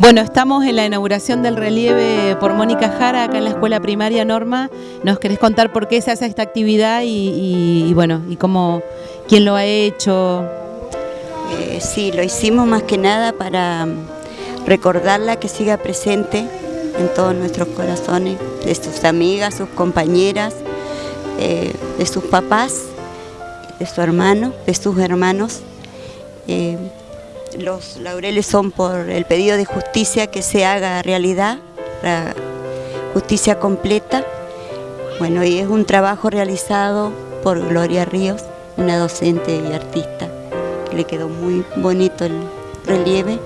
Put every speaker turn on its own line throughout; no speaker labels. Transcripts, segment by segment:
Bueno, estamos en la inauguración del relieve por Mónica Jara, acá en la escuela primaria Norma. ¿Nos querés contar por qué se hace esta actividad y, bueno, y cómo, quién lo ha hecho?
Eh, sí, lo hicimos más que nada para recordarla que siga presente en todos nuestros corazones, de sus amigas, sus compañeras, eh, de sus papás, de su hermano, de sus hermanos. Eh, los laureles son por el pedido de justicia que se haga realidad, la justicia completa. Bueno, y es un trabajo realizado por Gloria Ríos, una docente y artista, que le quedó muy bonito el relieve.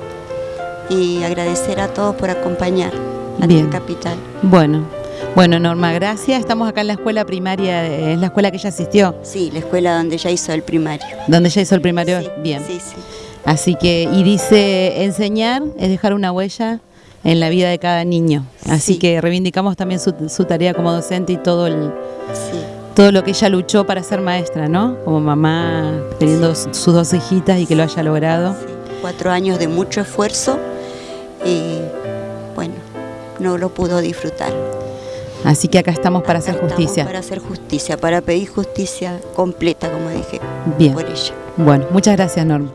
Y agradecer a todos por acompañar a la capital.
Bueno, bueno, Norma, gracias. Estamos acá en la escuela primaria, es la escuela que ella asistió.
Sí, la escuela donde ella hizo el primario.
¿Donde ella hizo el primario? Bien. Sí, sí. Así que, y dice, enseñar es dejar una huella en la vida de cada niño. Así que reivindicamos también su, tarea como docente y todo el todo lo que ella luchó para ser maestra, ¿no? Como mamá, teniendo sus dos hijitas y que lo haya logrado.
Cuatro años de mucho esfuerzo y bueno, no lo pudo disfrutar.
Así que acá estamos para hacer justicia.
Para hacer justicia, para pedir justicia completa, como dije,
Bien. por ella. Bueno, muchas gracias, Norma.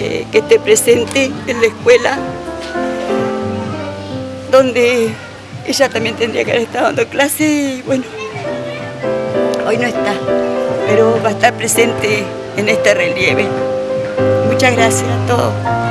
Eh, que esté presente en la escuela, donde ella también tendría que haber estado dando clase y bueno, hoy no está, pero va a estar presente en este relieve. Muchas gracias a todos.